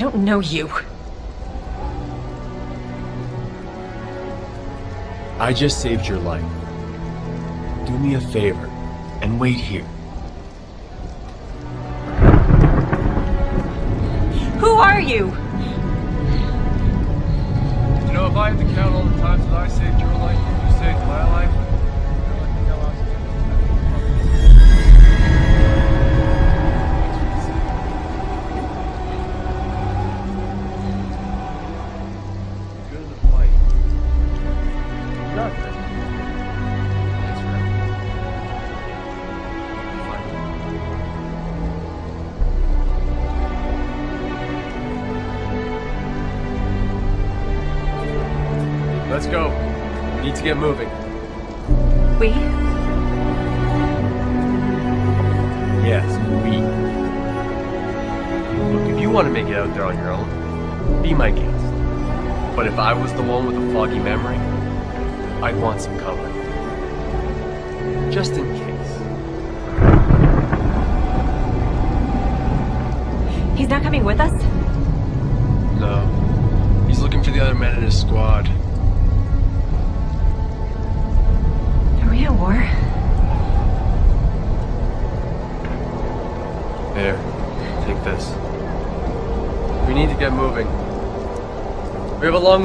I don't know you. I just saved your life. Do me a favor and wait here. Who are you? You know, if I had to count all the times that I saved your life and you saved my life, get moving. We? Yes, we. Look, if you want to make it out there on your own, be my guest. But if I was the one with a foggy memory, I'd want some cover. Just in case.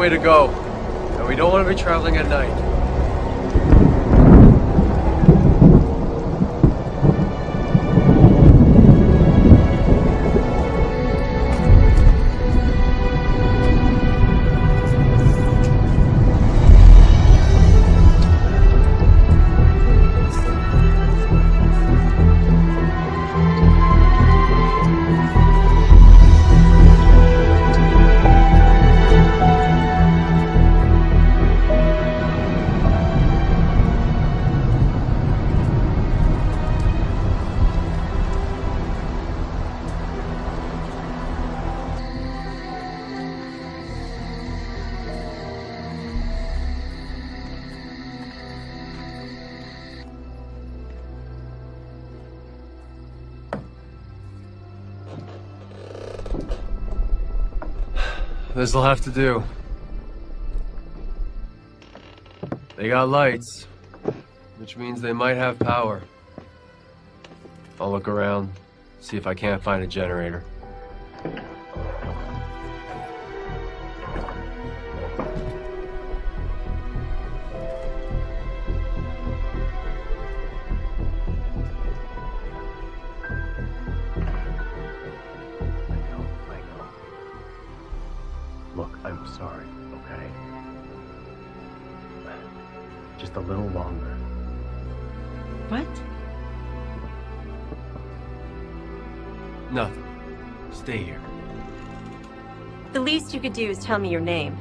Way to go, and we don't want to be traveling at night. This'll have to do. They got lights, which means they might have power. I'll look around, see if I can't find a generator. Just a little longer. What? Nothing. Stay here. The least you could do is tell me your name.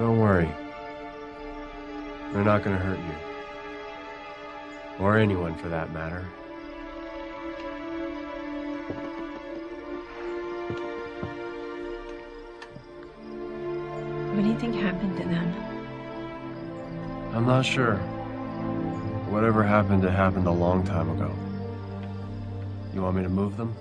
Don't worry. They're not gonna hurt you. Or anyone for that matter. What do you think happened to them? I'm not sure. Whatever happened, it happened a long time ago. You want me to move them?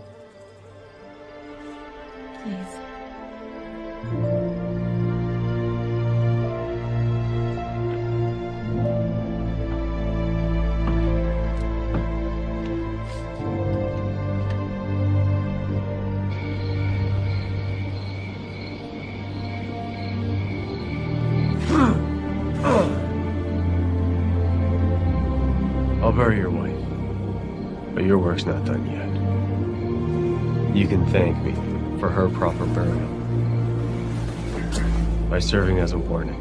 By serving as a warning.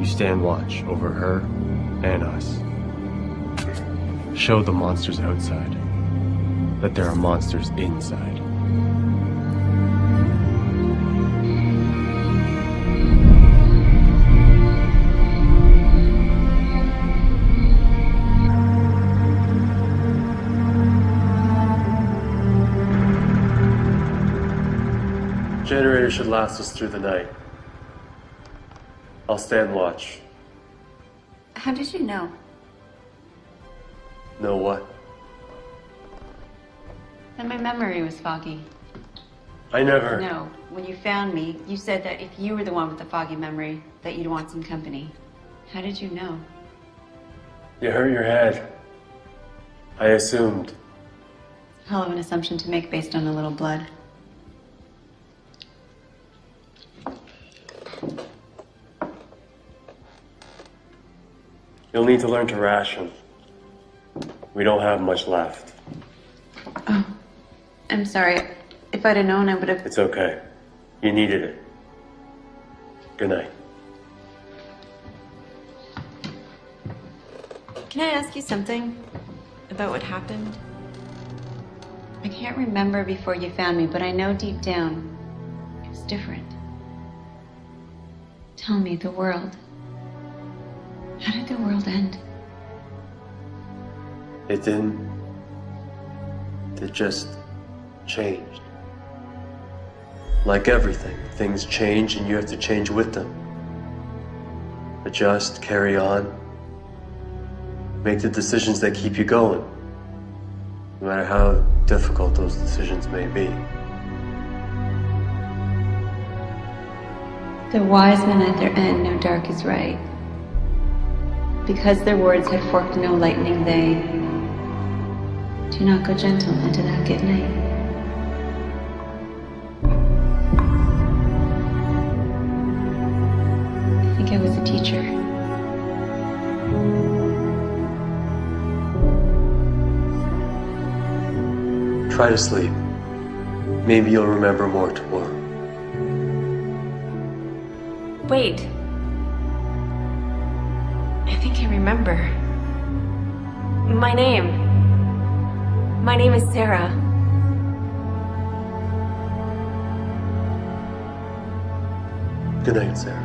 You stand watch over her and us. Show the monsters outside that there are monsters inside. Generator should last us through the night. I'll stand watch. How did you know? Know what? That my memory was foggy. I never. No, when you found me, you said that if you were the one with the foggy memory, that you'd want some company. How did you know? You hurt your head. I assumed. Hell of an assumption to make based on a little blood. You'll need to learn to ration. We don't have much left. Oh, I'm sorry. If I'd have known, I would have. It's okay. You needed it. Good night. Can I ask you something about what happened? I can't remember before you found me, but I know deep down it was different. Tell me, the world. How did the world end? It didn't. It just changed. Like everything, things change and you have to change with them. Adjust, carry on. Make the decisions that keep you going. No matter how difficult those decisions may be. The wise men at their end know dark is right. Because their words had forked no lightning, they do not go gentle into that good night. I think I was a teacher. Try to sleep. Maybe you'll remember more tomorrow. Wait. Remember. My name. My name is Sarah. Good night, Sarah.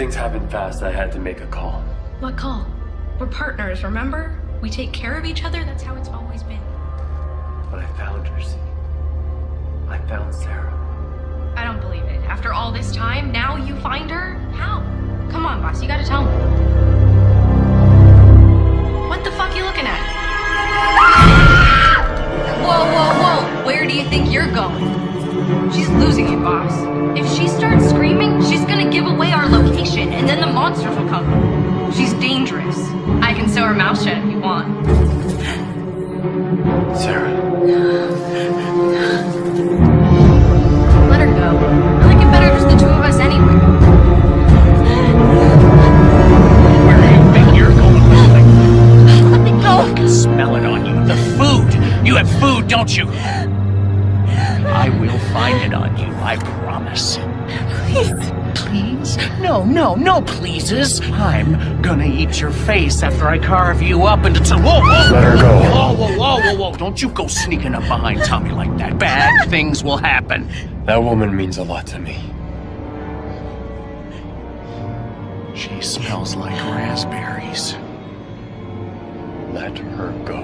Things happened fast. I had to make a call. What call? We're partners, remember? We take care of each other, that's how it's always been. But I found her, see? I found Sarah. I don't believe it. After all this time, now you find her? How? Come on, boss, you gotta tell me. What the fuck you looking at? Whoa, whoa, whoa! Where do you think you're going? She's losing it, boss. If she starts screaming, she's gonna give away our location, and then the monsters will come. She's dangerous. I can sew her mouth shut if you want. Sarah. Let her go. I like it better just the two of us anyway. Where do you think you're going with? Let me go. I can smell it on you. The food. You have food, don't you? No. I'm gonna eat your face after I carve you up into two. Whoa, whoa! Let her go. Whoa, whoa, whoa, whoa, whoa. Don't you go sneaking up behind Tommy like that. Bad things will happen. That woman means a lot to me. She smells like raspberries. Let her go.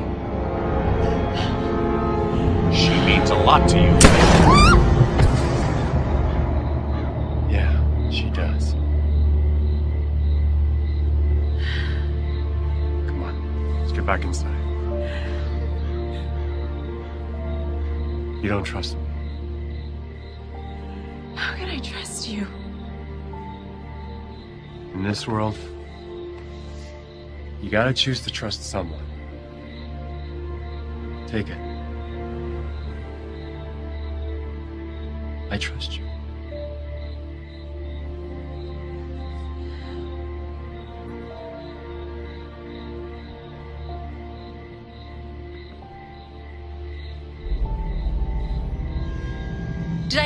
She means a lot to you. Get back inside. You don't trust me. How can I trust you? In this world, you gotta choose to trust someone. Take it. I trust you.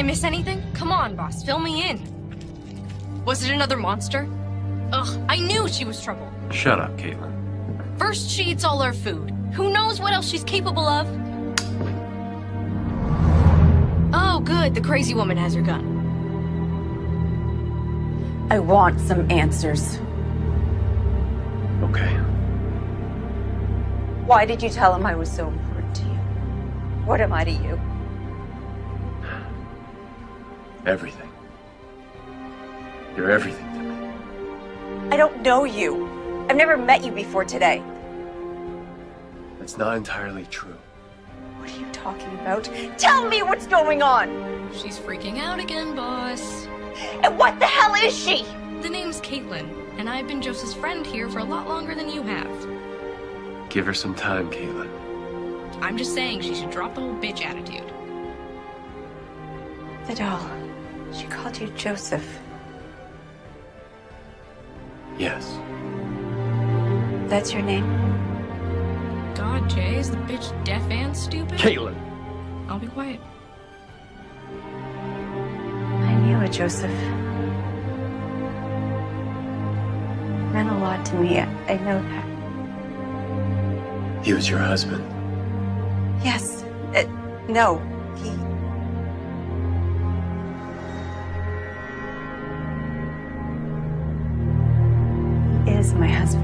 I miss anything? Come on, boss, fill me in. Was it another monster? Ugh, I knew she was trouble. Shut up, Caitlin. First, she eats all our food. Who knows what else she's capable of? Oh, good, the crazy woman has her gun. I want some answers. Okay. Why did you tell him I was so important to you? What am I to you? Everything. You're everything to me. I don't know you. I've never met you before today. That's not entirely true. What are you talking about? Tell me what's going on! She's freaking out again, boss. And what the hell is she? The name's Caitlin, and I've been Joseph's friend here for a lot longer than you have. Give her some time, Caitlin. I'm just saying she should drop the whole bitch attitude. The doll. She called you Joseph. Yes. That's your name? God, Jay, is the bitch deaf and stupid? Caitlin! I'll be quiet. I knew it, Joseph. It Meant a lot to me. I, I know that. He was your husband. Yes. Uh, no. My husband.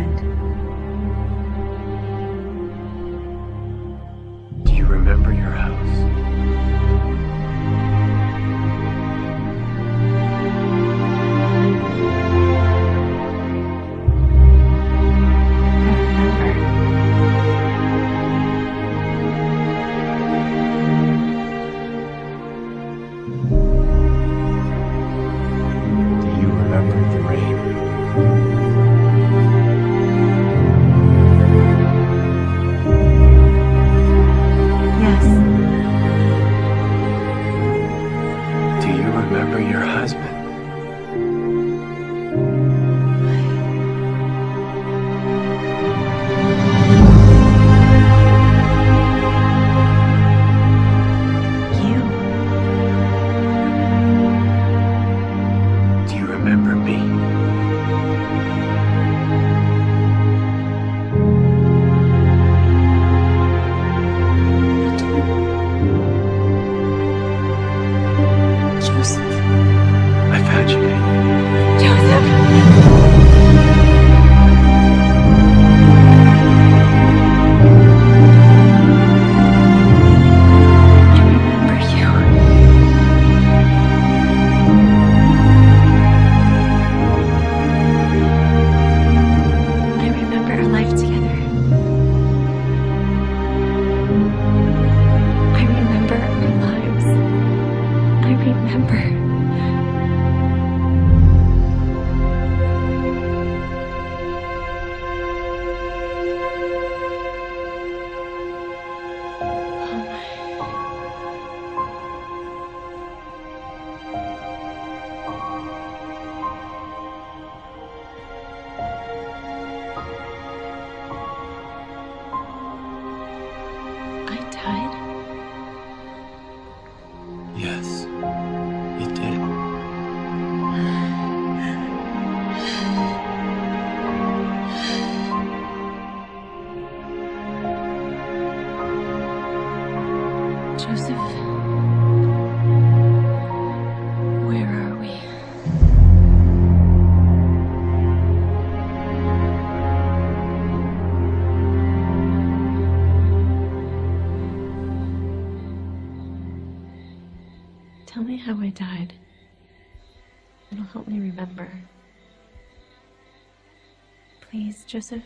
Joseph?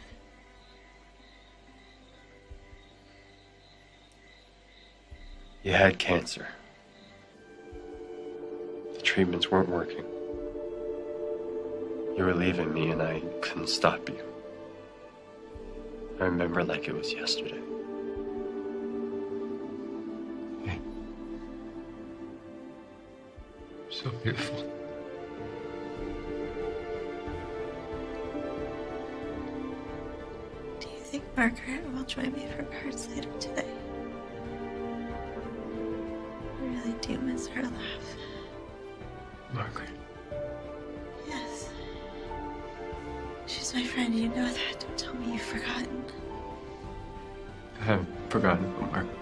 You had cancer. The treatments weren't working. You were leaving me and I couldn't stop you. I remember like it was yesterday. So beautiful. Margaret will join me for cards later today? I really do miss her laugh. Margaret. Yes. She's my friend, you know that. Don't tell me you've forgotten. I haven't forgotten about Margaret.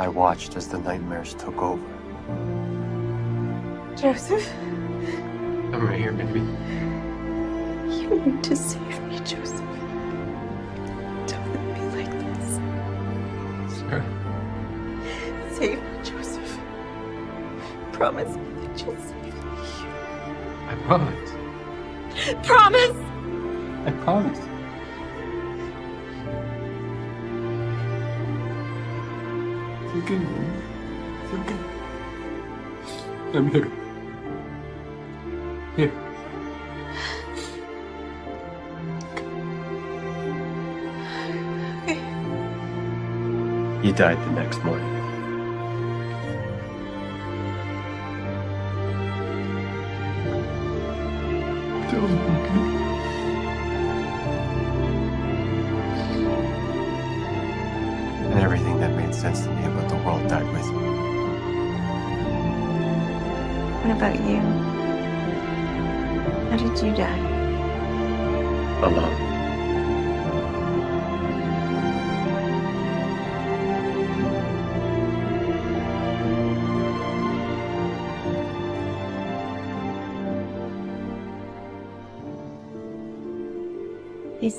I watched as the nightmares took over. Joseph, I'm right here, baby. you need to save me, Joseph. Don't let me like this. Sarah. Save me, Joseph. Promise me that you'll save me. I promise. Promise! I promise. It's okay. It's okay. I'm here. Here. Died the next morning.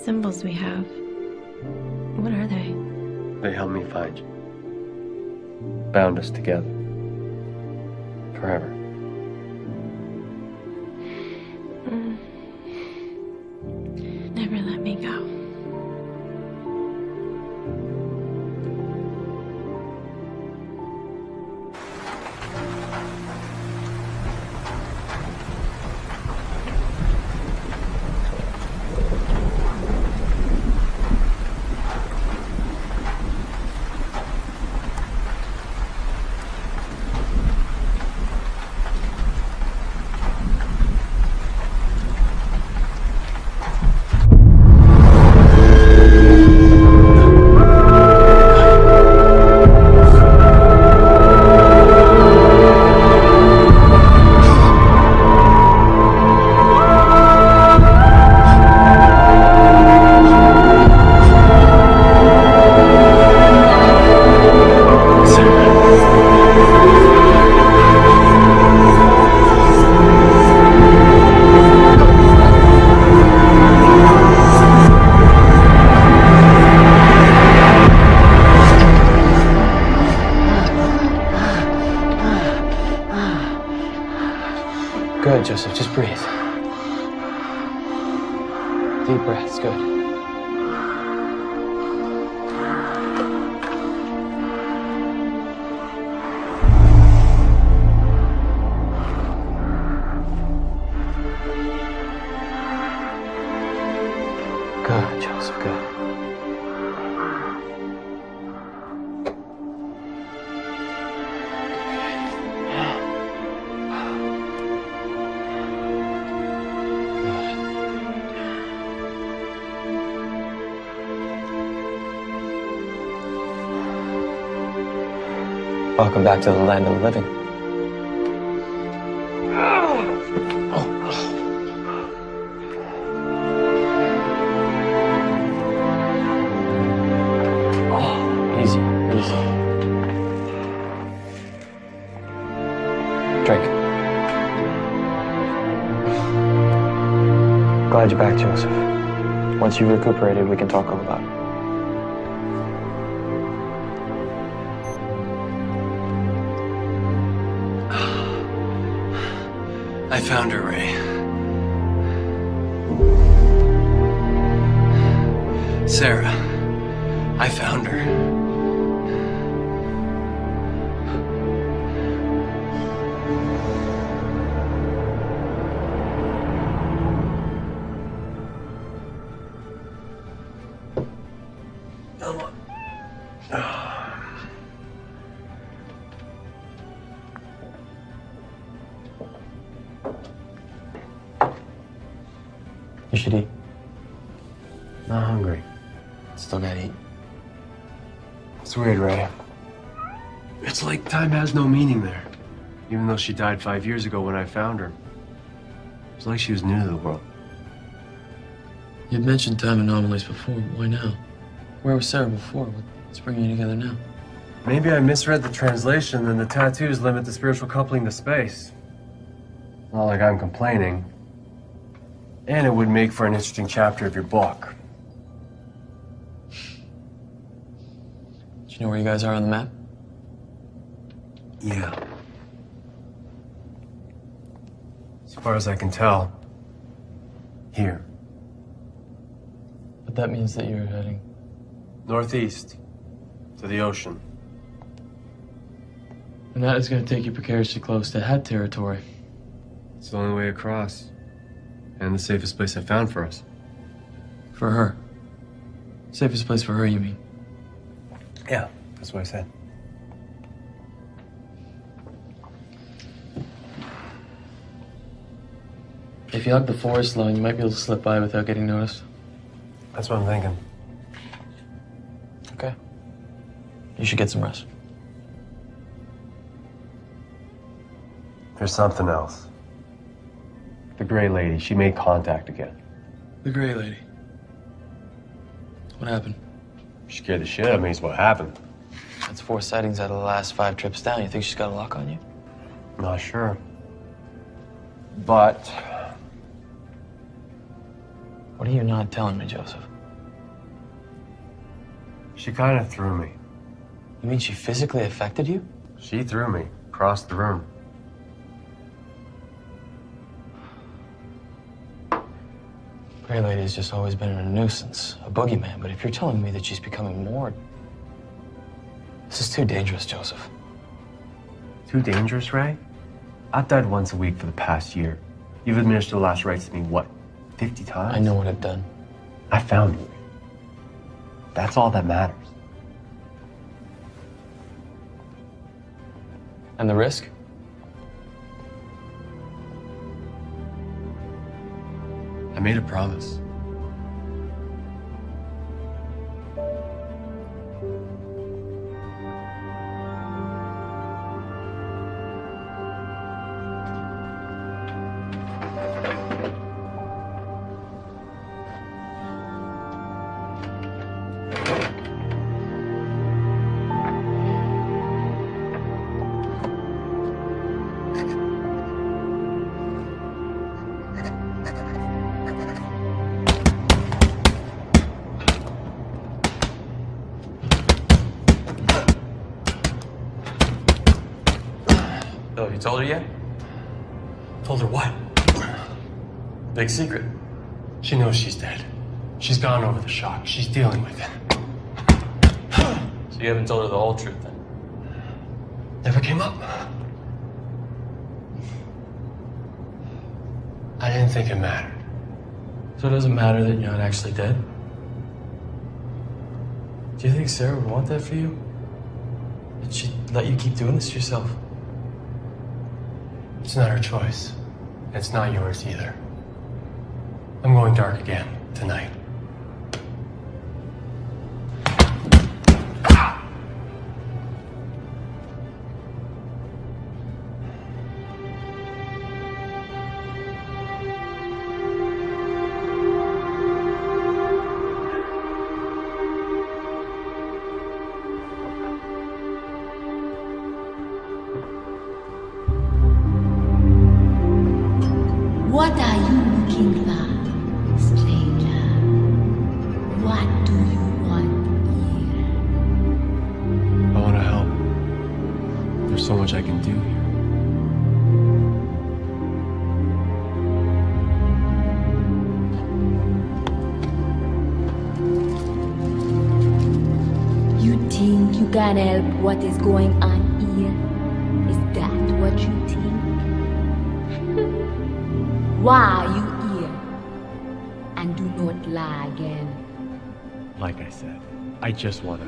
Symbols we have. What are they? They helped me find you. Bound us together. Back to the land of the living. Oh, easy, easy. Drink. Glad you're back, Joseph. Once you've recuperated, we can talk found her, Ray. Sarah. I found she died five years ago when I found her. It's like she was new to the world. You'd mentioned time anomalies before. Why now? Where was Sarah before? What's bringing you together now? Maybe I misread the translation and the tattoos limit the spiritual coupling to space. Not like I'm complaining. And it would make for an interesting chapter of your book. Do you know where you guys are on the map? Yeah. As far as I can tell, here. But that means that you're heading. Northeast. To the ocean. And that is going to take you precariously close to Het territory. It's the only way across. And the safest place I found for us. For her. Safest place for her, you mean? Yeah, that's what I said. If you hug the forest line, you might be able to slip by without getting noticed. That's what I'm thinking. Okay. You should get some rest. There's something else. The Gray Lady, she made contact again. The Gray Lady. What happened? She scared the shit out of me, is what happened. That's four sightings out of the last five trips down. You think she's got a lock on you? Not sure. But What are you not telling me, Joseph? she kind of threw me. You mean she physically affected you? She threw me across the room. Gray Lady has just always been a nuisance, a boogeyman. But if you're telling me that she's becoming more. This is too dangerous, Joseph. Too dangerous, Ray? I've died once a week for the past year. You've administered the last rites to me, what, 50 times? I know what I've done. I found you. That's all that matters. And the risk? I made a promise. Told her what? Big secret. She knows she's dead. She's gone over the shock. She's dealing with it. So you haven't told her the whole truth then? Never came up. I didn't think it mattered. So it doesn't matter that you're not actually dead? Do you think Sarah would want that for you? That she'd let you keep doing this to yourself? It's not her choice. It's not yours either. I'm going dark again tonight. Is going on here? Is that what you think? Why are you here? And do not lie again. Like I said, I just want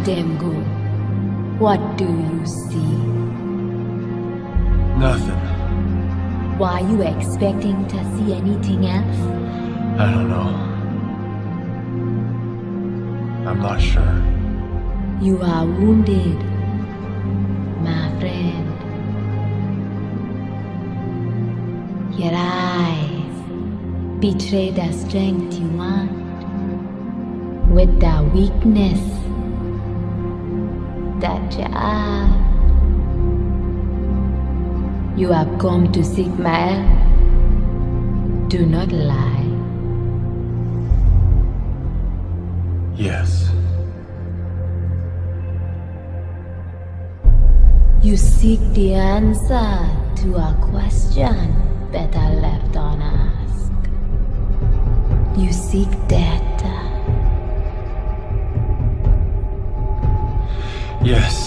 watch them go, what do you see? Nothing. Were you expecting to see anything else? I don't know. I'm not sure. You are wounded, my friend. Your eyes betray the strength you want with the weakness have. You have come to seek my help. Do not lie. Yes. You seek the answer to a question better left unasked. You seek death. Yes.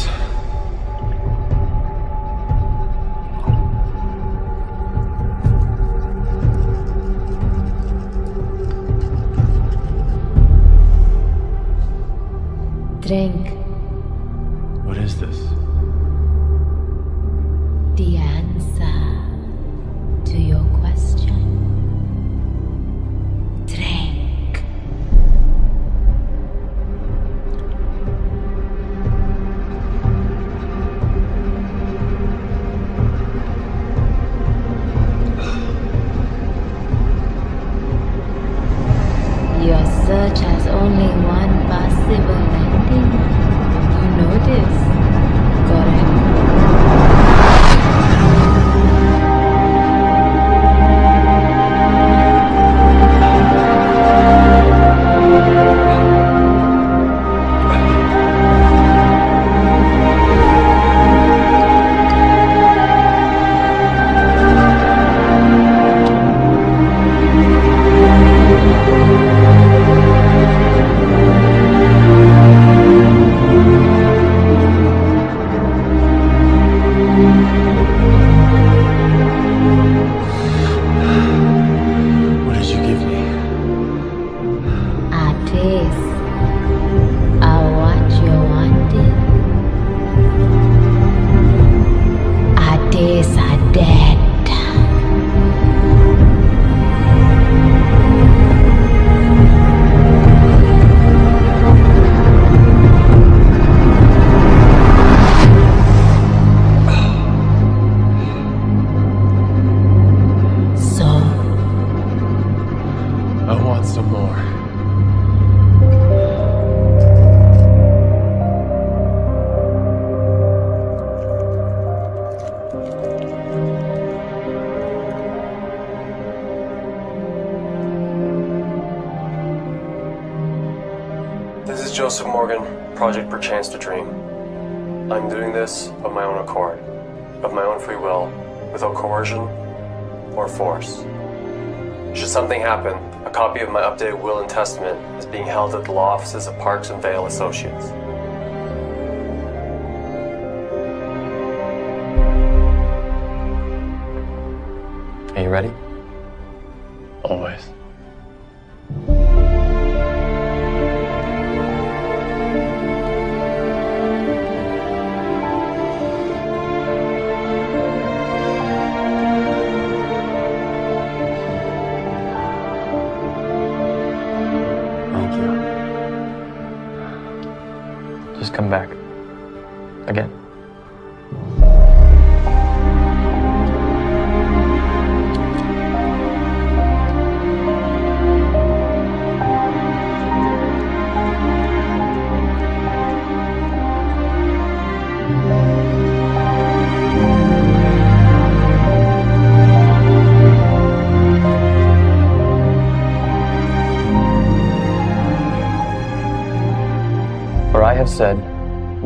Offices of Parks and Vale Associates.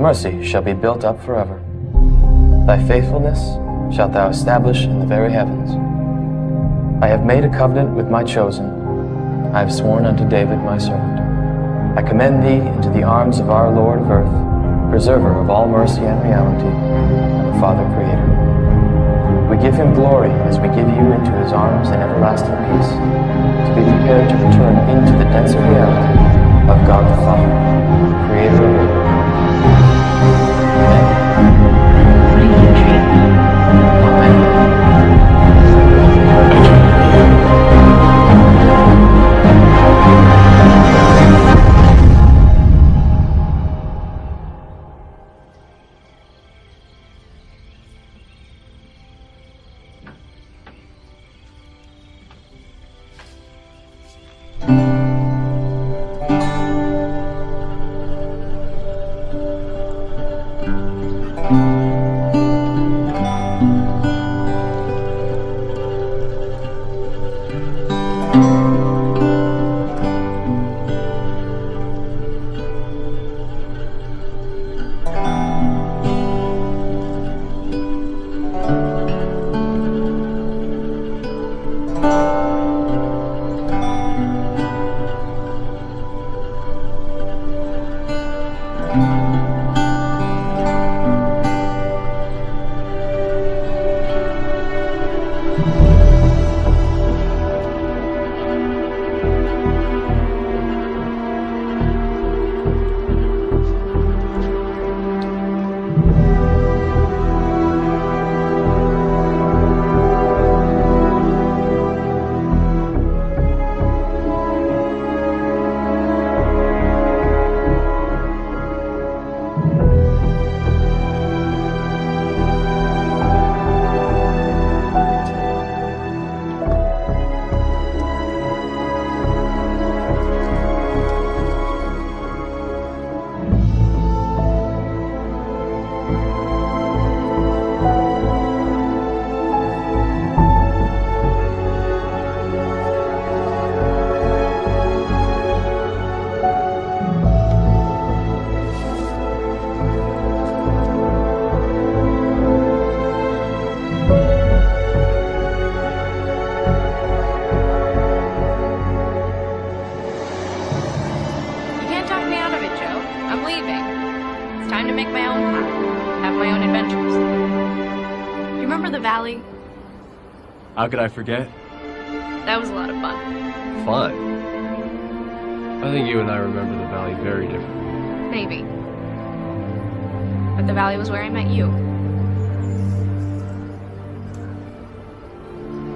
Mercy shall be built up forever. Thy faithfulness shalt thou establish in the very heavens. I have made a covenant with my chosen. I have sworn unto David my servant. I commend thee into the arms of our Lord of earth, preserver of all mercy and reality, and the Father Creator. We give him glory as we give you into his arms and everlasting peace, to be prepared to return into the denser reality of God the Father, Creator of. You How could I forget? That was a lot of fun. Fun. I think you and I remember the valley very differently. Maybe. But the valley was where I met you.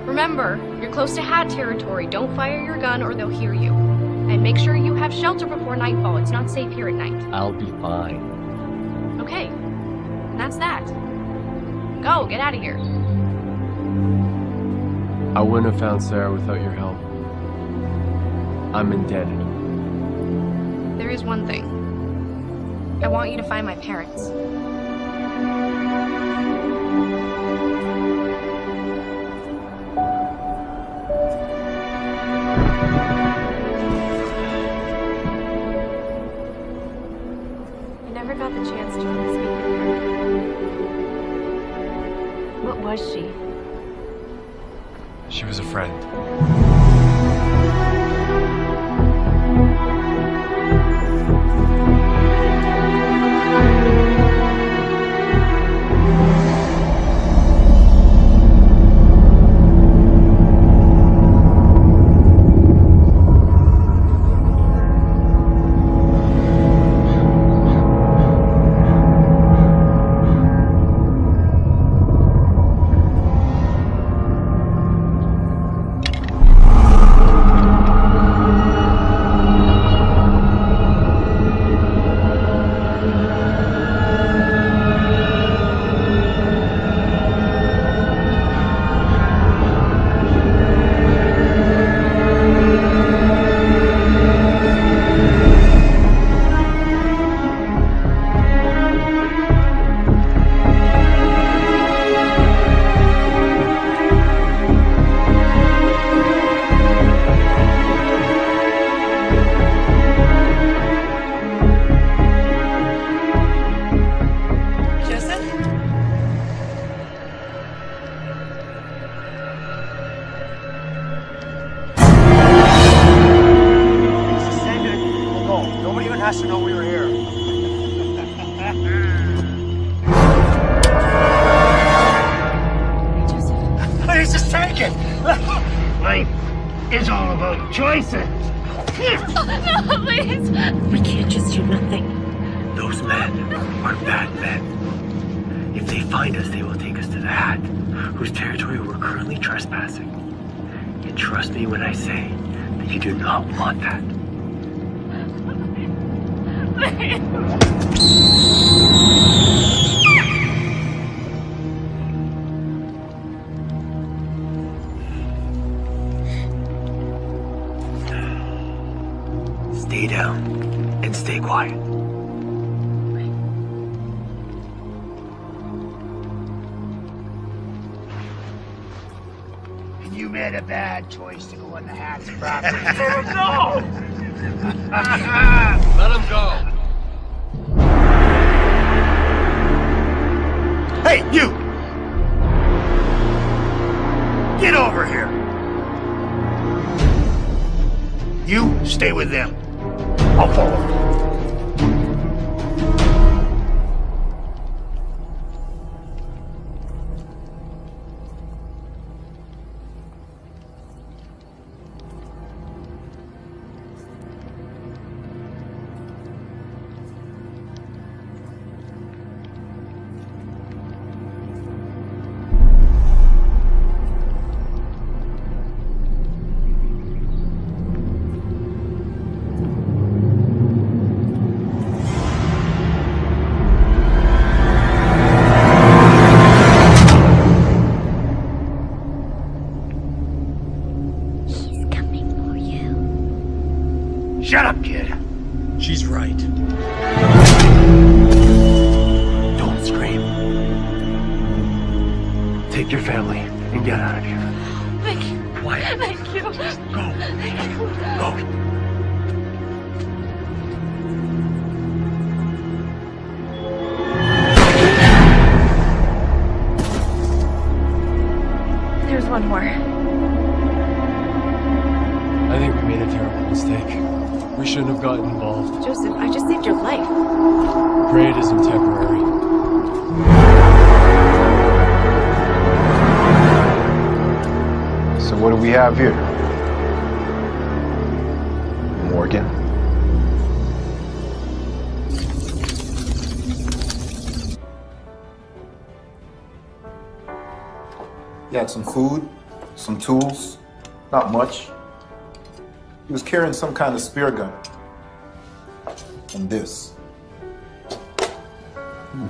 Remember, you're close to Hat territory. Don't fire your gun or they'll hear you. And make sure you have shelter before nightfall. It's not safe here at night. I'll be fine. Okay. And that's that. Go, get out of here. I wouldn't have found Sarah without your help. I'm indebted. There is one thing. I want you to find my parents. Last to know we were here. Please just take it. Life is all about choices. no, please. We can't just do nothing. Those men are bad men. If they find us, they will take us to the Hat, whose territory we're currently trespassing. And trust me when I say that you do not want that. Stay down and stay quiet. And you made a bad choice to go on the Hat's property. Oh, no! Hey, you! Get over here! You stay with them. I'll follow. He had some food, some tools, not much. He was carrying some kind of spear gun. And this. Hmm.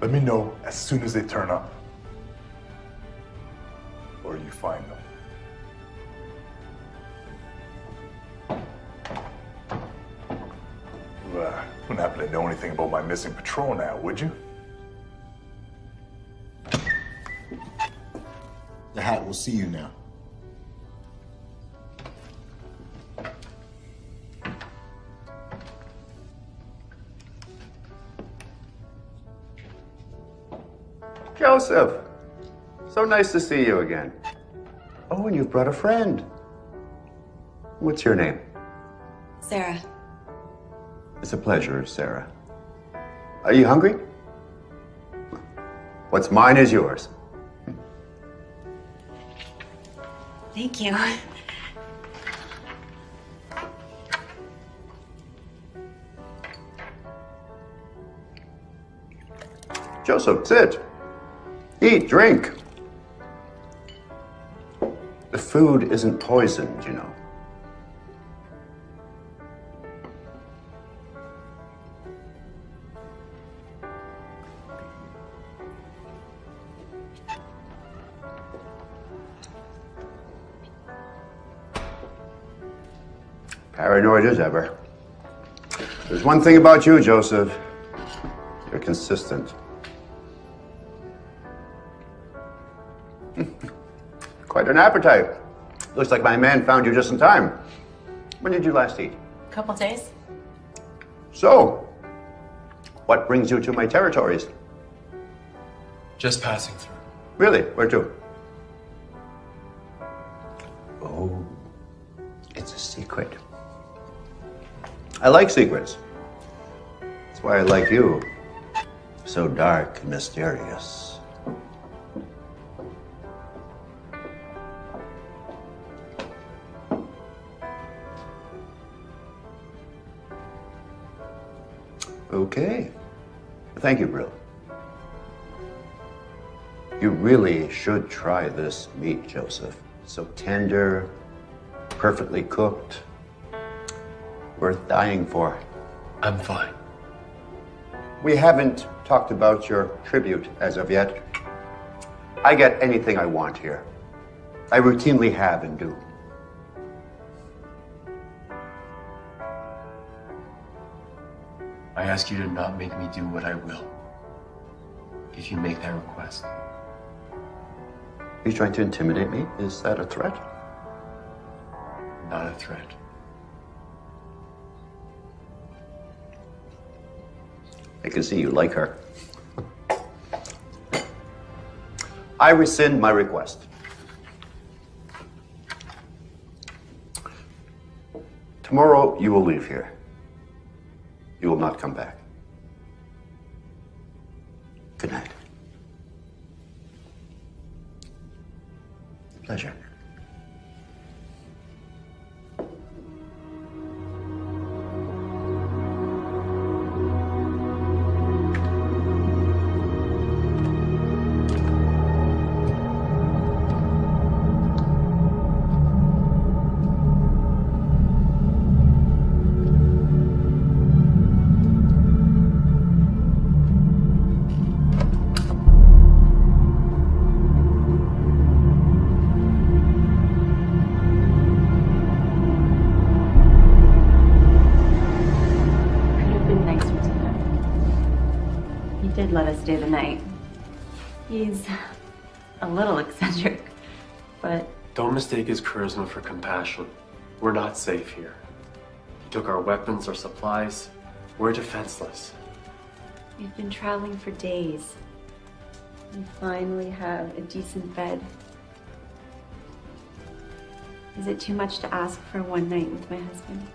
Let me know as soon as they turn up. Missing patrol now, would you? The hat will see you now. Joseph, so nice to see you again. Oh, and you've brought a friend. What's your name? Sarah. It's a pleasure, Sarah. Are you hungry? What's mine is yours. Thank you. Joseph, sit. Eat, drink. The food isn't poisoned, you know. Paranoid as ever. There's one thing about you, Joseph. You're consistent. Quite an appetite. Looks like my man found you just in time. When did you last eat? A Couple days. So, what brings you to my territories? Just passing through. Really? Where to? I like secrets. That's why I like you. So dark and mysterious. Okay. Thank you, Brill. You really should try this meat, Joseph. So tender, perfectly cooked, worth dying for. I'm fine. We haven't talked about your tribute as of yet. I get anything I want here. I routinely have and do. I ask you to not make me do what I will. If you make that request. Are you trying to intimidate me? Is that a threat? Not a threat. I can see you like her. I rescind my request. Tomorrow you will leave here. You will not come back. Did let stay the night. He's a little eccentric, but Don't mistake his charisma for compassion. We're not safe here. He took our weapons, our supplies. We're defenseless. we've been traveling for days. We finally have a decent bed. Is it too much to ask for one night with my husband?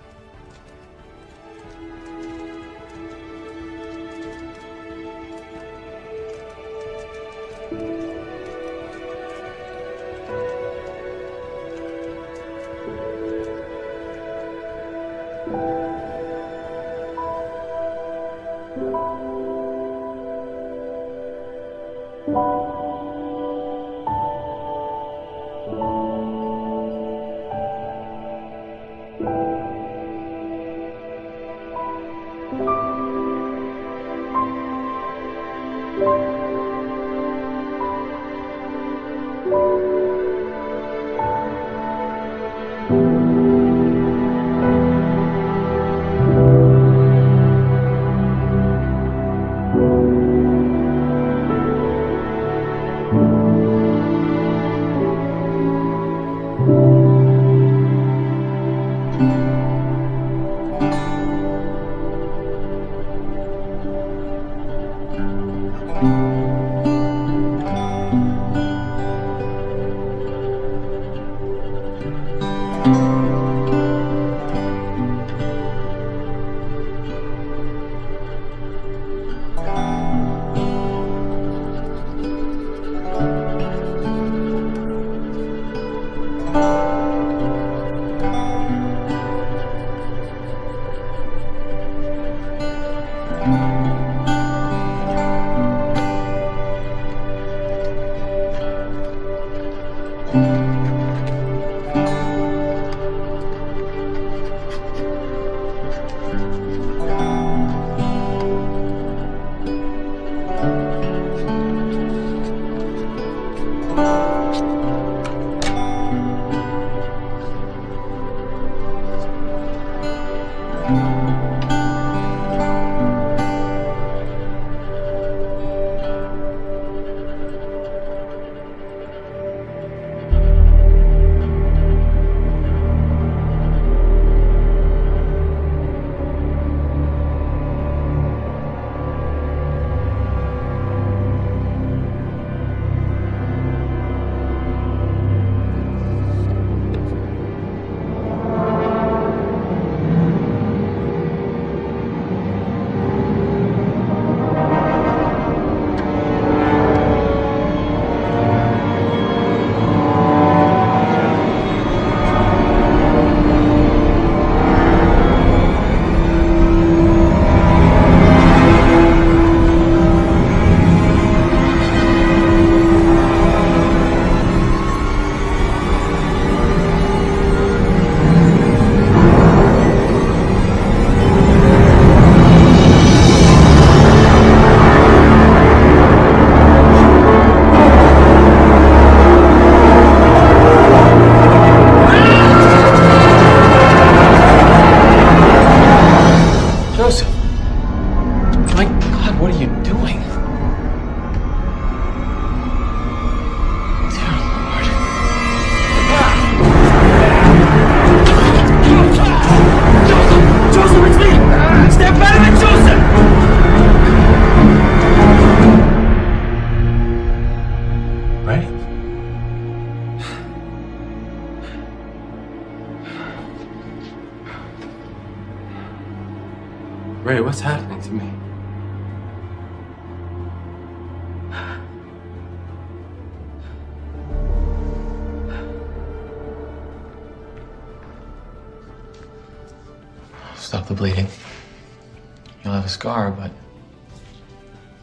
Scar, but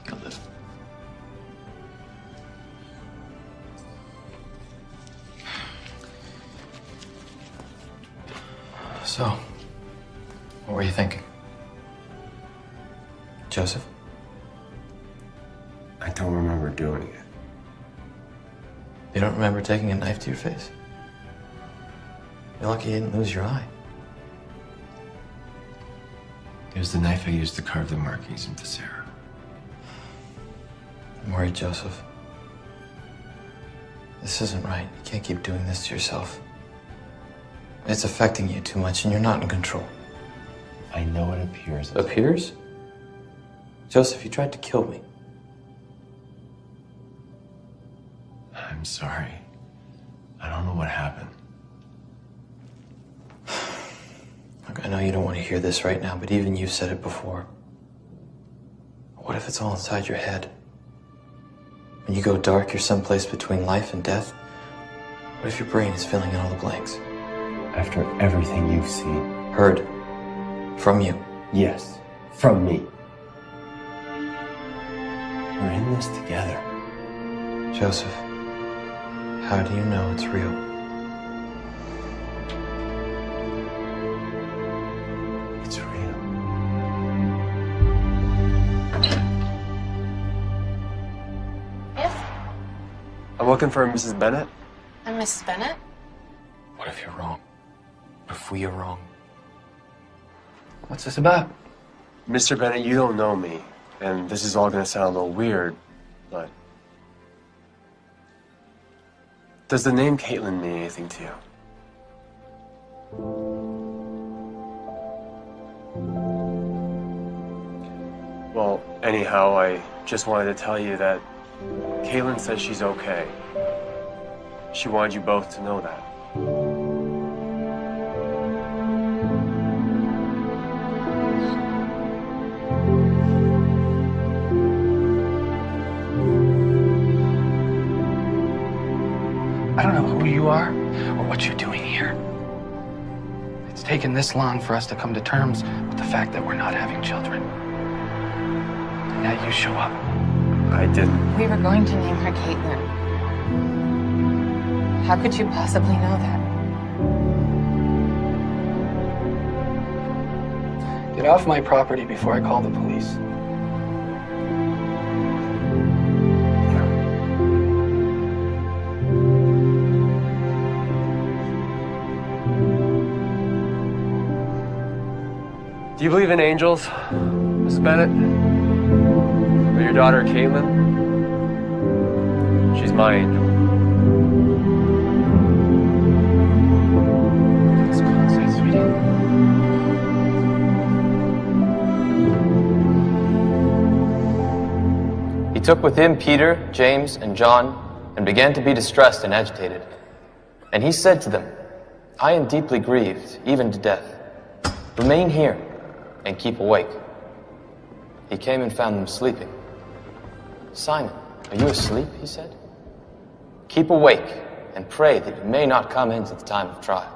you'll live. So, what were you thinking? Joseph? I don't remember doing it. You don't remember taking a knife to your face? You're lucky you didn't lose your eye. It was the knife I used to carve the markings into Sarah. I'm worried, Joseph. This isn't right. You can't keep doing this to yourself. It's affecting you too much, and you're not in control. I know it appears. Appears? Joseph, you tried to kill me. Hear this right now, but even you've said it before. What if it's all inside your head? When you go dark, you're someplace between life and death. What if your brain is filling in all the blanks? After everything you've seen. Heard. From you. Yes, from me. We're in this together. Joseph, how do you know it's real? Looking for Mrs. Bennett. I'm Mrs. Bennett? What if you're wrong? What if we are wrong? What's this about? Mr. Bennett, you don't know me, and this is all gonna sound a little weird, but. Does the name Caitlin mean anything to you? Well, anyhow, I just wanted to tell you that Caitlin says she's okay. She wanted you both to know that. I don't know who you are or what you're doing here. It's taken this long for us to come to terms with the fact that we're not having children. And now you show up. I didn't. We were going to name her Caitlin. How could you possibly know that? Get off my property before I call the police. Do you believe in angels, Miss Bennett? Or your daughter, Caitlin? She's my angel. He took with him Peter, James, and John, and began to be distressed and agitated. And he said to them, I am deeply grieved, even to death. Remain here and keep awake. He came and found them sleeping. Simon, are you asleep? He said. Keep awake and pray that you may not come into the time of trial.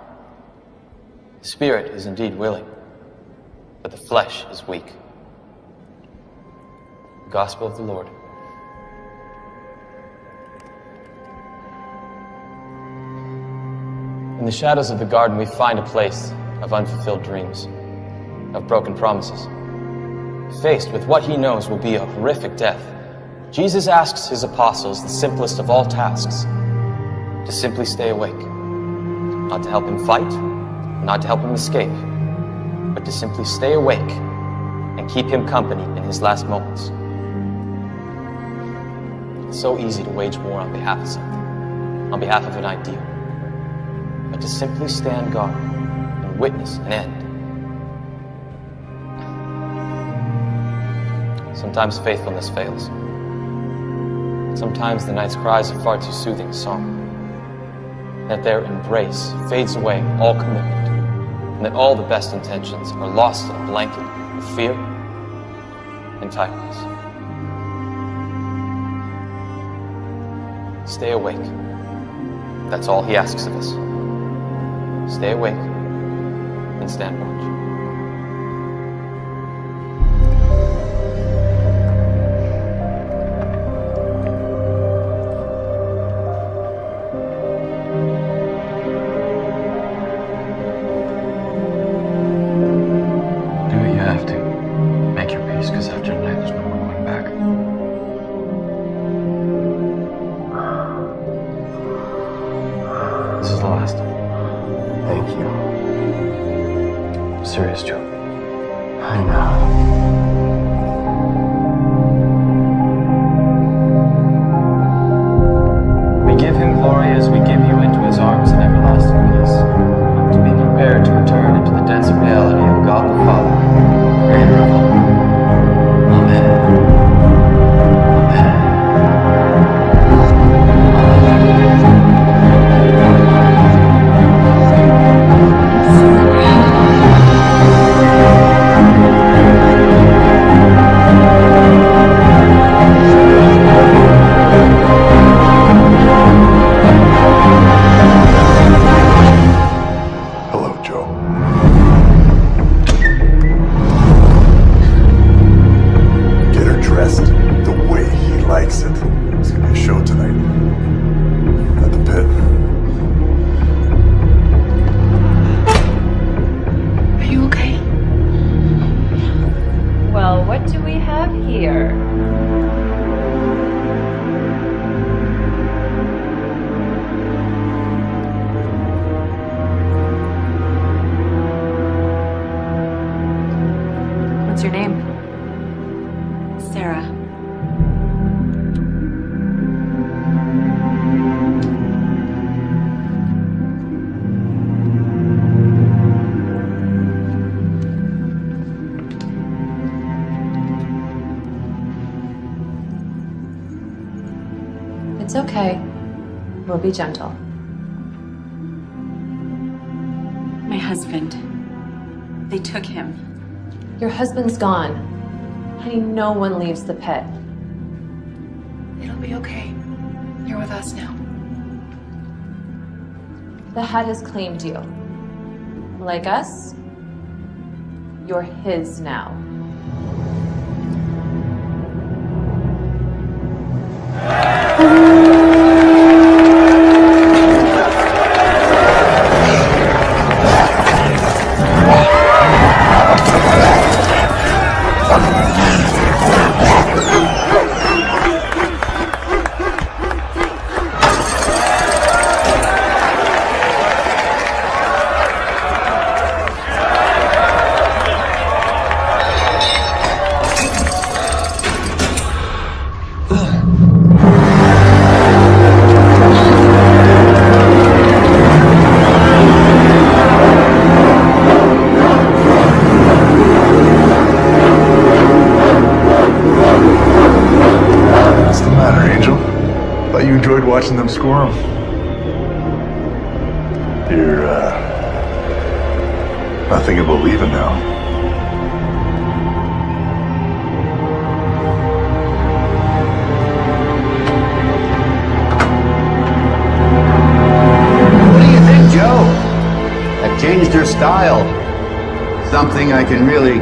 The spirit is indeed willing, but the flesh is weak. The Gospel of the Lord. In the shadows of the garden, we find a place of unfulfilled dreams, of broken promises. Faced with what he knows will be a horrific death, Jesus asks his apostles the simplest of all tasks to simply stay awake. Not to help him fight, not to help him escape, but to simply stay awake and keep him company in his last moments. It's so easy to wage war on behalf of something, on behalf of an ideal but to simply stand guard and witness an end. Sometimes faithfulness fails. Sometimes the night's cries are far too soothing a song. That their embrace fades away all commitment, and that all the best intentions are lost in a blanket of fear and tightness. Stay awake. That's all he asks of us. Stay awake and stand watch. one leaves the pit. It'll be okay. You're with us now. The hat has claimed you. Like us, you're his now.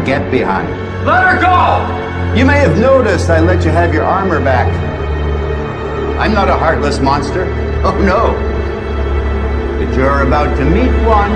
get behind. Let her go! You may have noticed I let you have your armor back. I'm not a heartless monster. Oh no. But you're about to meet one.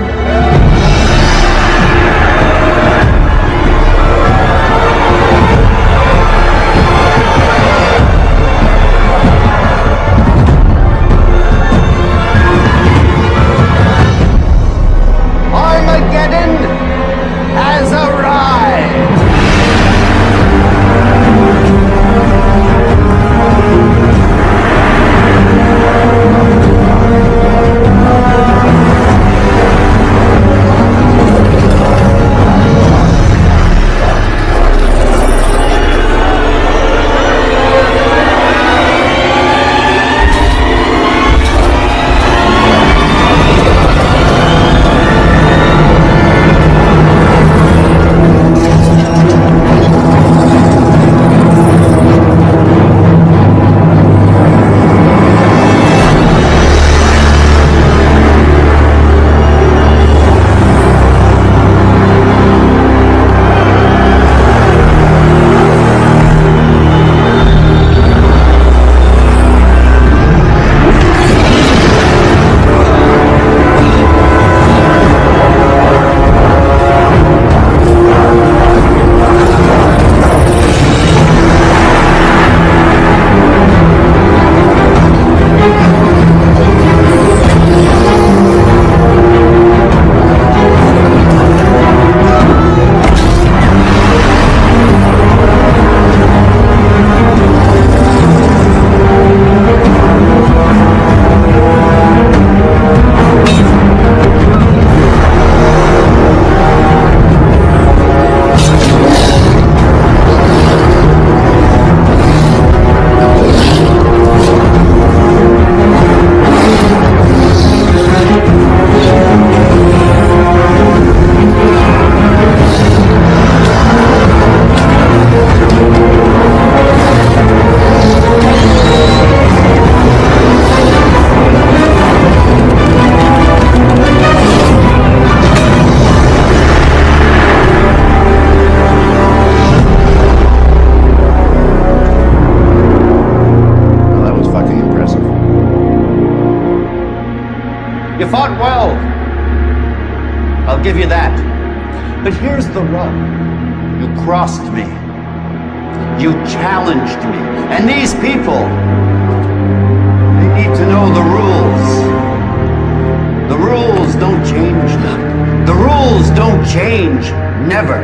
change, never.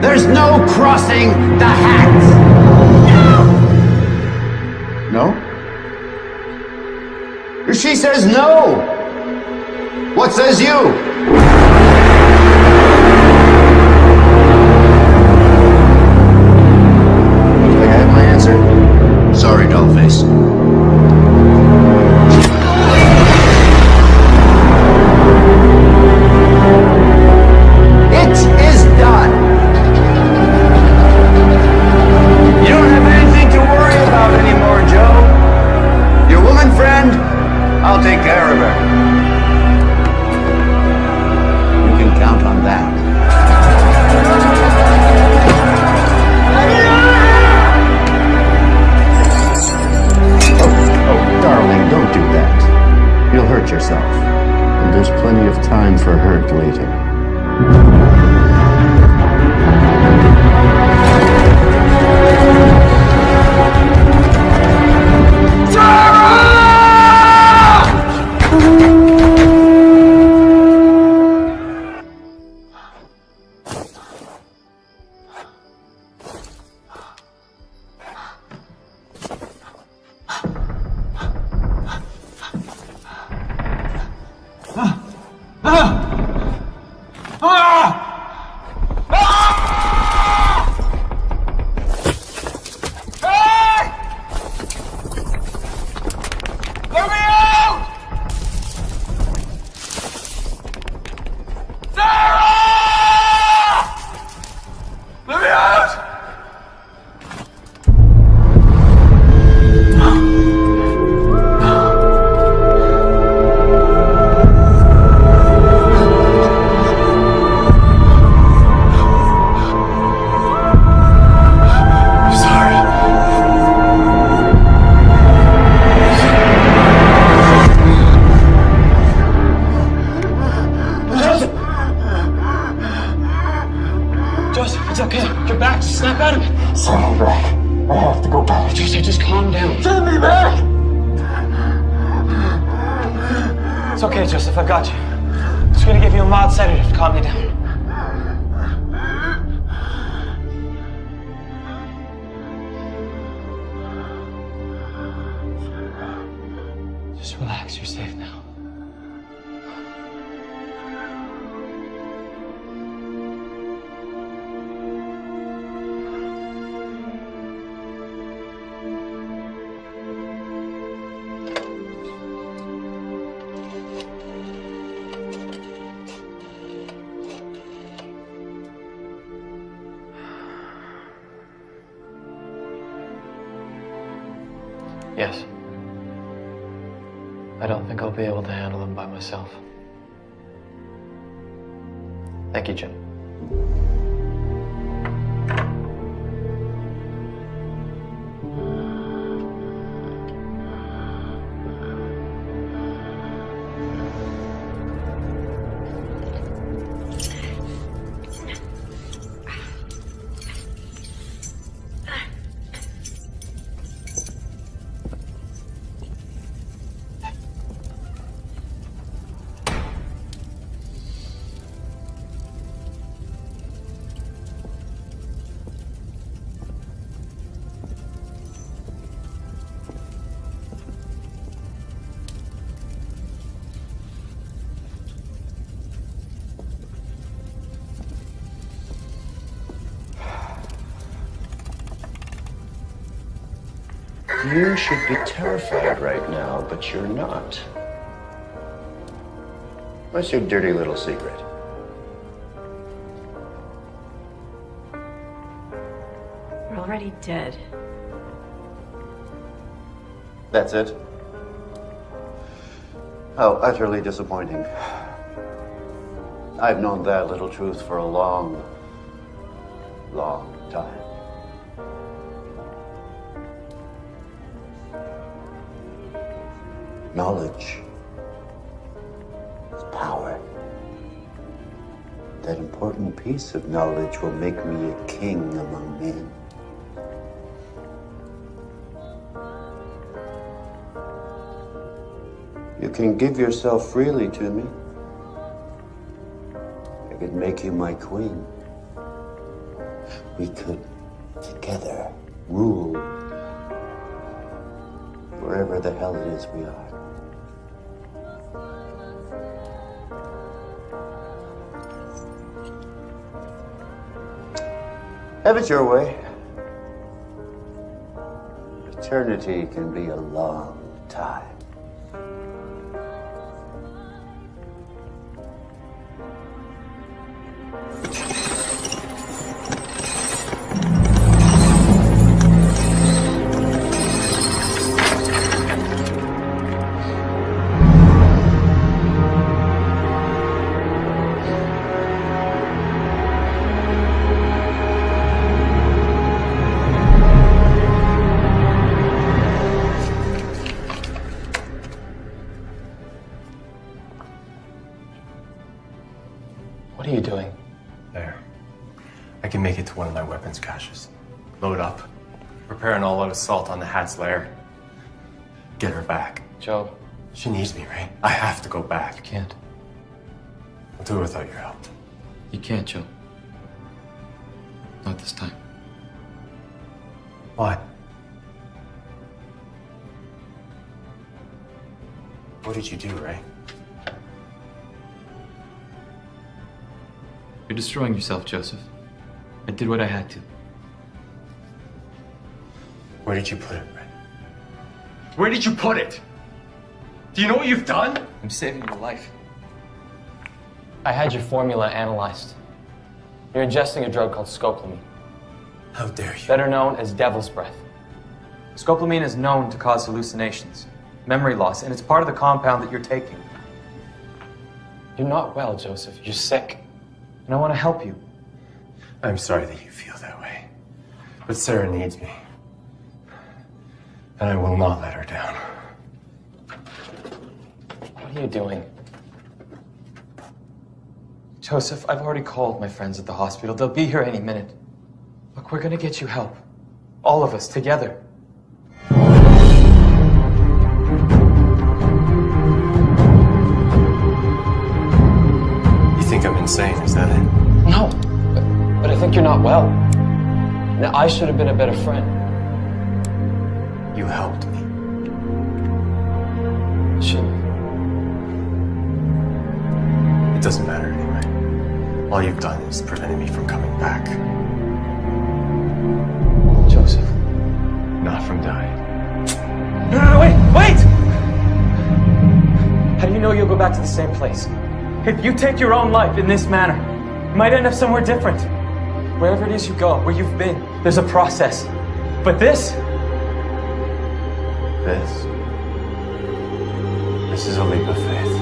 There's no crossing the hat. No? No? She says no. What says you? Sorry, Dollface. Yes. I don't think I'll be able to handle them by myself. Thank you, Jim. You should be terrified right now, but you're not. What's your dirty little secret? We're already dead. That's it? How utterly disappointing. I've known that little truth for a long, piece of knowledge will make me a king among men. You can give yourself freely to me. I could make you my queen. We could together rule wherever the hell it is we are. Have it your way. Eternity can be a long one of my weapons caches. Load up. Prepare an all-out assault on the Hat's lair. Get her back. Joe. She needs me, right? I have to go back. You can't. I'll do it without your help. You can't, Joe. Not this time. Why? What did you do, Ray? You're destroying yourself, Joseph. I did what I had to. Where did you put it, Ray? Where did you put it? Do you know what you've done? I'm saving your life. I had your formula analyzed. You're ingesting a drug called scopolamine, How dare you? better known as devil's breath. Scopolamine is known to cause hallucinations, memory loss, and it's part of the compound that you're taking. You're not well, Joseph. You're sick. And I want to help you. I'm sorry that you feel that way. But Sarah needs me. And I will not let her down. What are you doing? Joseph, I've already called my friends at the hospital. They'll be here any minute. Look, we're gonna get you help. All of us together. You're not well. Now, I should have been a better friend. You helped me. Shouldn't. It doesn't matter anyway. All you've done is prevented me from coming back. Joseph. Not from dying. No, no, no, wait, wait! How do you know you'll go back to the same place? If you take your own life in this manner, you might end up somewhere different. Wherever it is you go, where you've been, there's a process. But this, This. This is a leap of faith.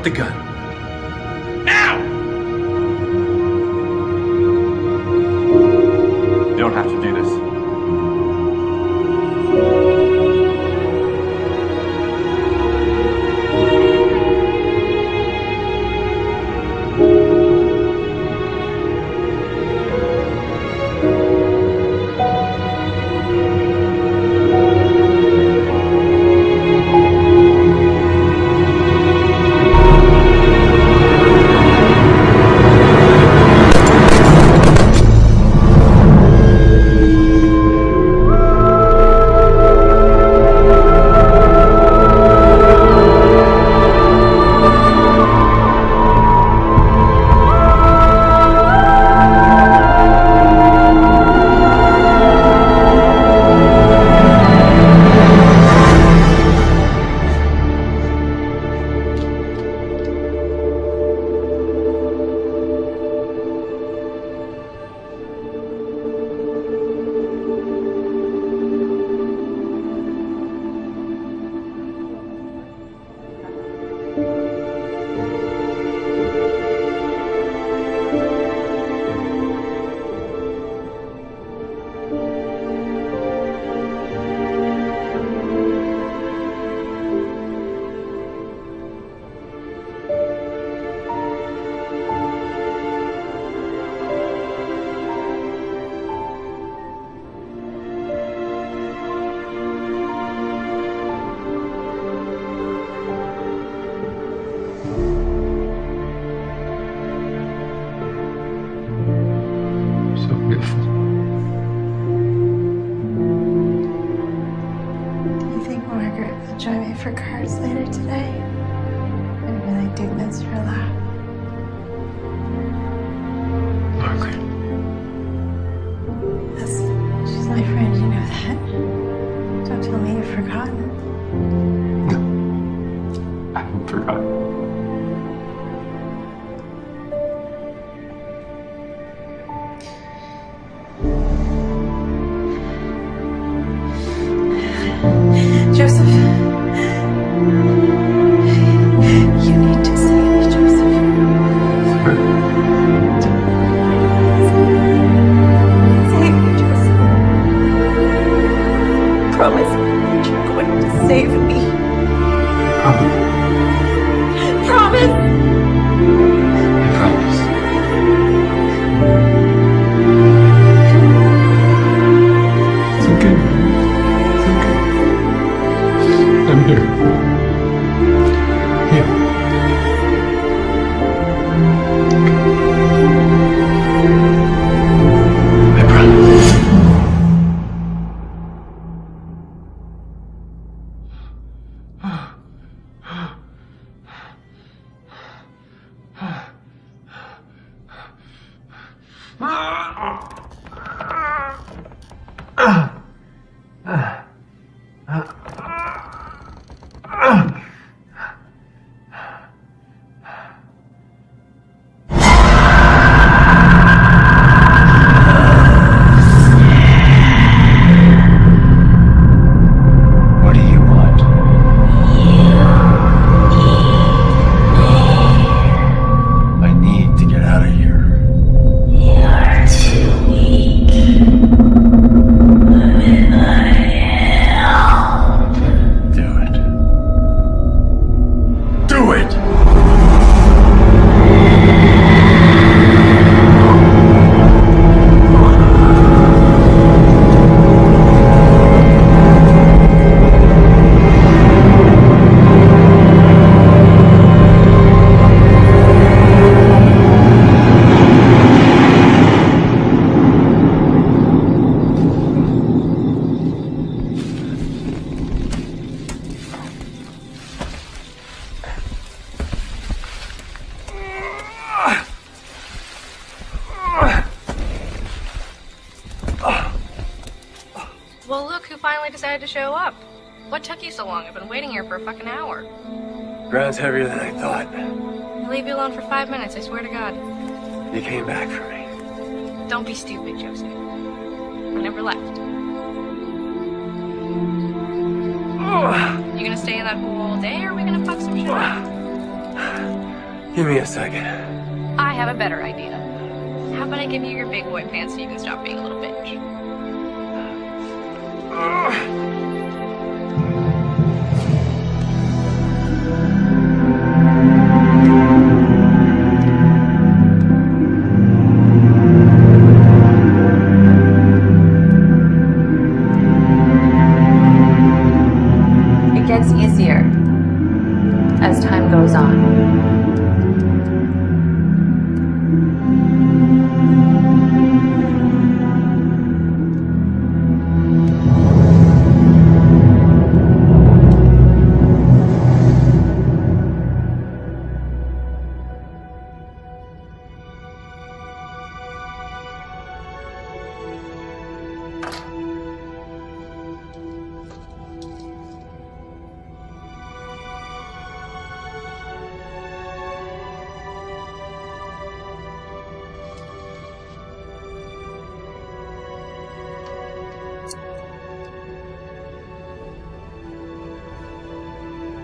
Drop the gun. Now! You don't have to do this.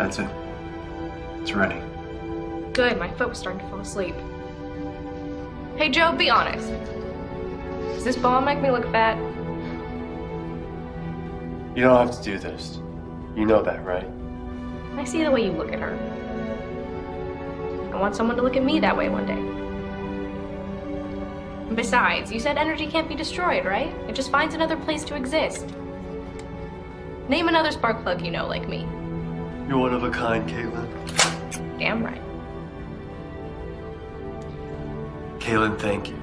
That's it. It's ready. Good, my foot was starting to fall asleep. Hey, Joe, be honest. Does this bomb make me look fat? You don't have to do this. You know that, right? I see the way you look at her. I want someone to look at me that way one day. And besides, you said energy can't be destroyed, right? It just finds another place to exist. Name another spark plug you know like me. You're one of a kind, Caitlin. Damn right. Caitlin, thank you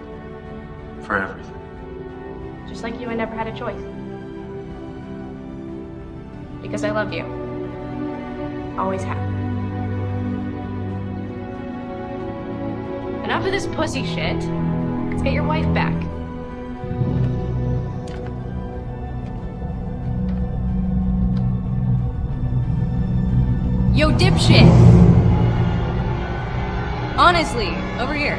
for everything. Just like you, I never had a choice. Because I love you. Always have. Enough of this pussy shit. Let's get your wife back. Dipshit! Honestly, over here.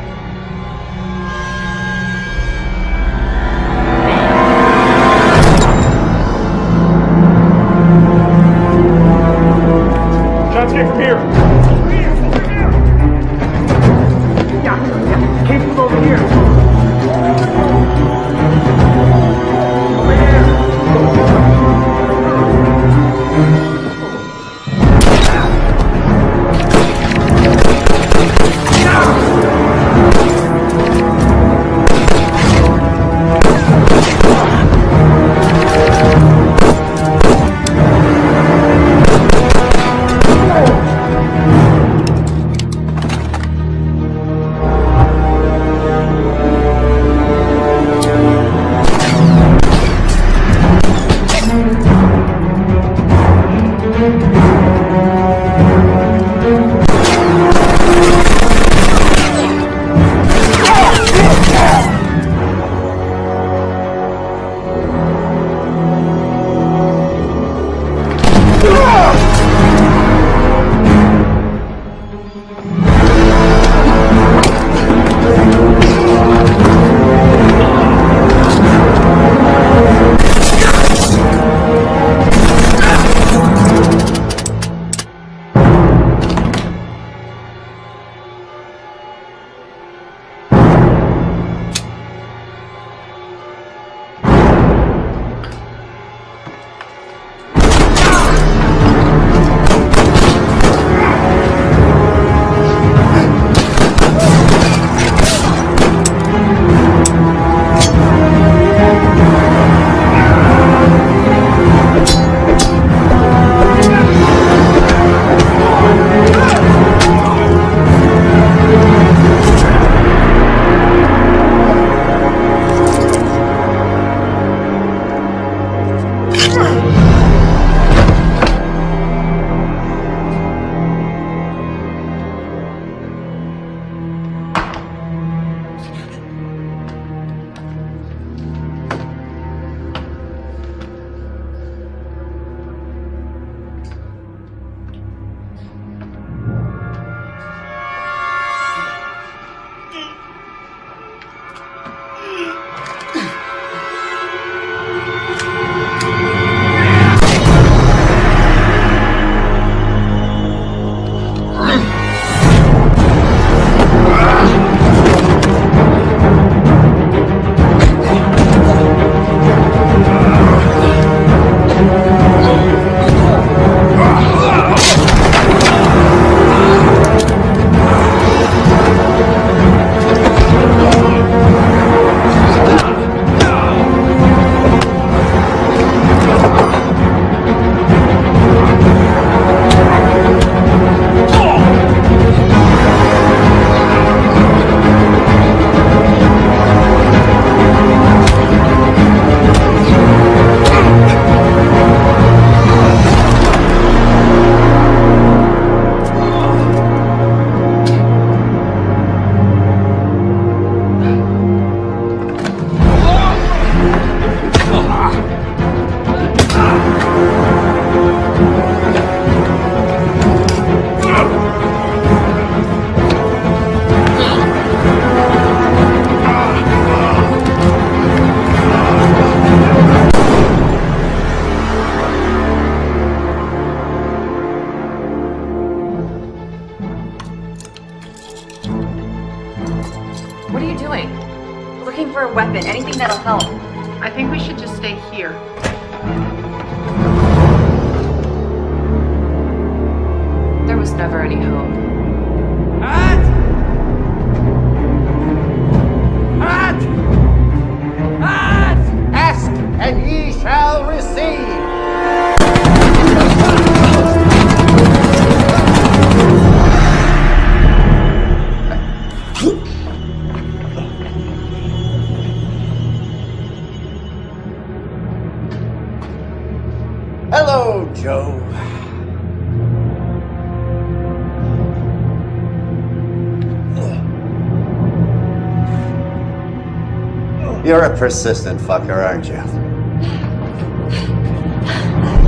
You're a persistent fucker, aren't you?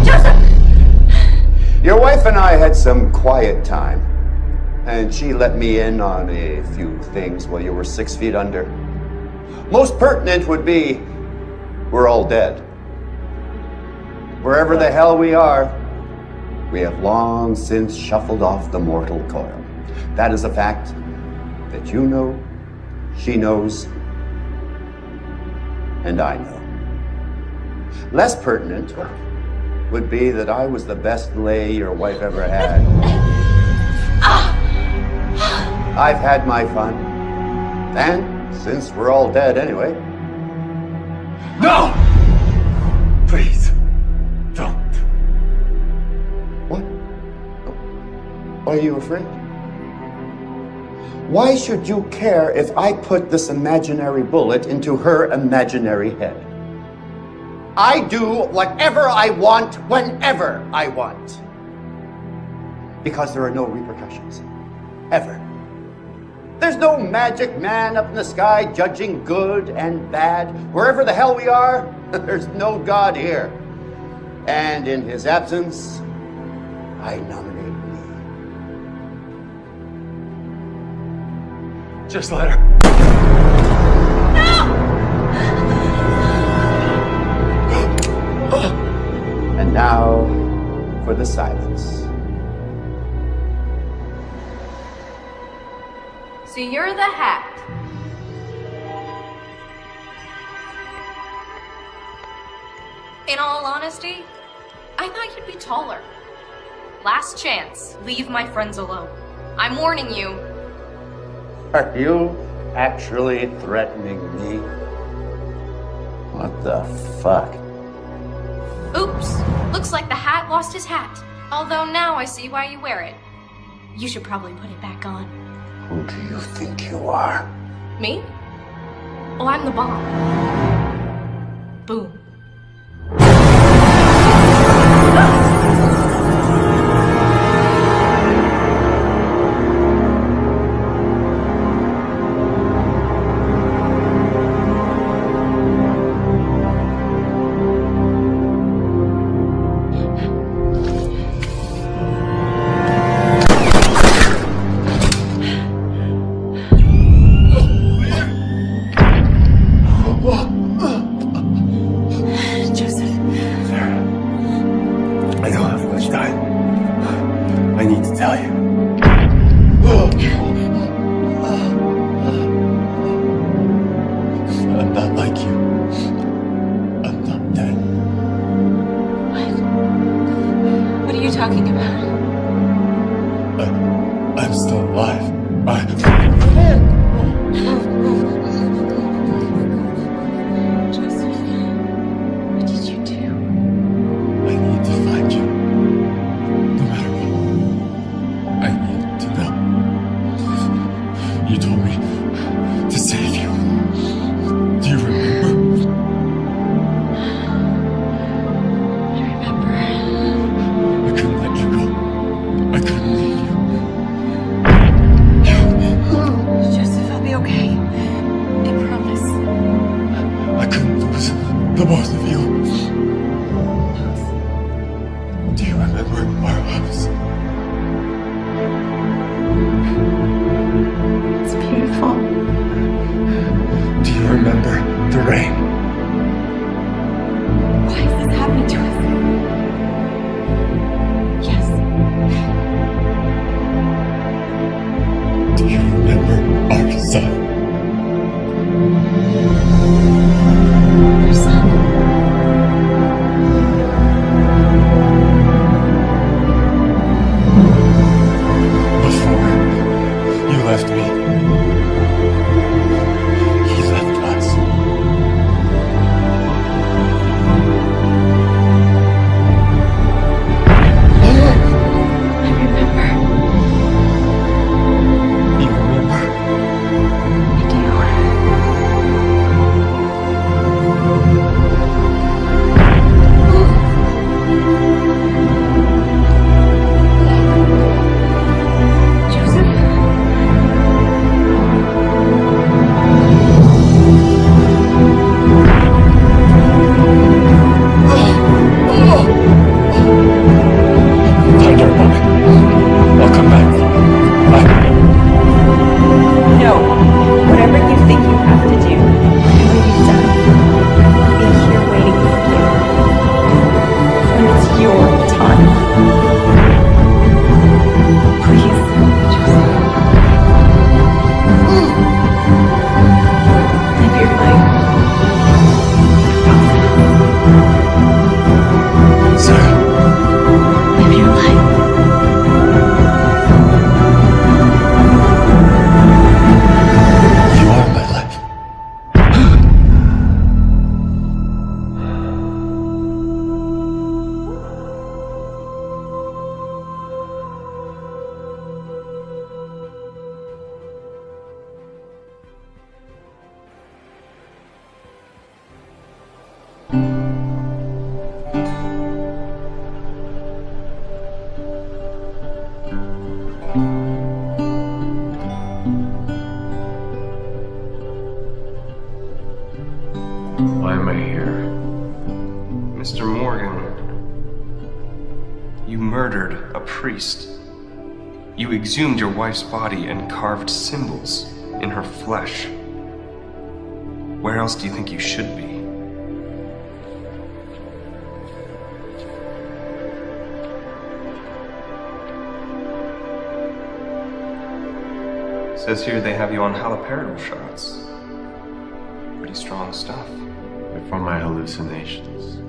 Joseph! Your wife and I had some quiet time, and she let me in on a few things while you were six feet under. Most pertinent would be we're all dead. Wherever the hell we are, we have long since shuffled off the mortal coil. That is a fact that you know, she knows, and I know. Less pertinent would be that I was the best lay your wife ever had. I've had my fun. And since we're all dead anyway. No! Please, don't. What? Are you afraid? Why should you care if I put this imaginary bullet into her imaginary head? I do whatever I want whenever I want. Because there are no repercussions. Ever. There's no magic man up in the sky judging good and bad. Wherever the hell we are, there's no God here. And in his absence, I nominate Just let her. And now for the silence. So you're the hat. In all honesty, I thought you'd be taller. Last chance, leave my friends alone. I'm warning you. Are you actually threatening me? What the fuck? Oops, looks like the hat lost his hat. Although now I see why you wear it. You should probably put it back on. Who do you think you are? Me? Oh, I'm the bomb. Boom. Exhumed your wife's body and carved symbols in her flesh. Where else do you think you should be? Says here they have you on haloperidol shots. Pretty strong stuff. They're for my hallucinations.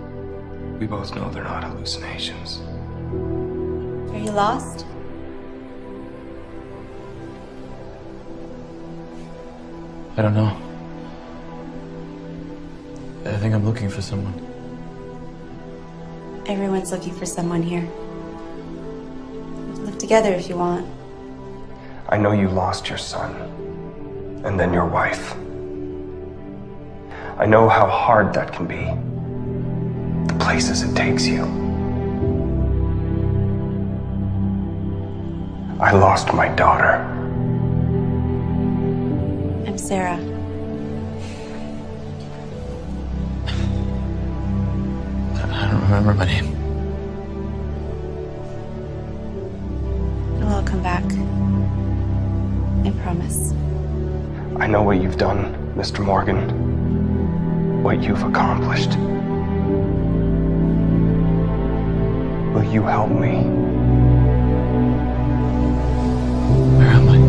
We both know they're not hallucinations. Are you lost? I don't know. I think I'm looking for someone. Everyone's looking for someone here. Live together if you want. I know you lost your son, and then your wife. I know how hard that can be. The places it takes you. I lost my daughter. I'm Sarah. I don't remember my name. It'll all come back. I promise. I know what you've done, Mr. Morgan. What you've accomplished. Will you help me? Where am I?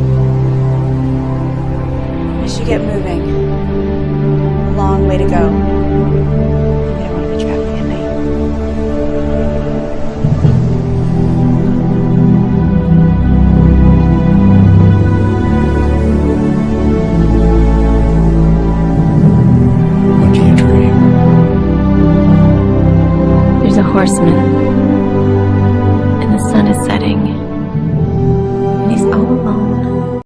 We should get moving. A long way to go. I don't want to be traveling at night. What do you dream? There's a horseman. And the sun is setting.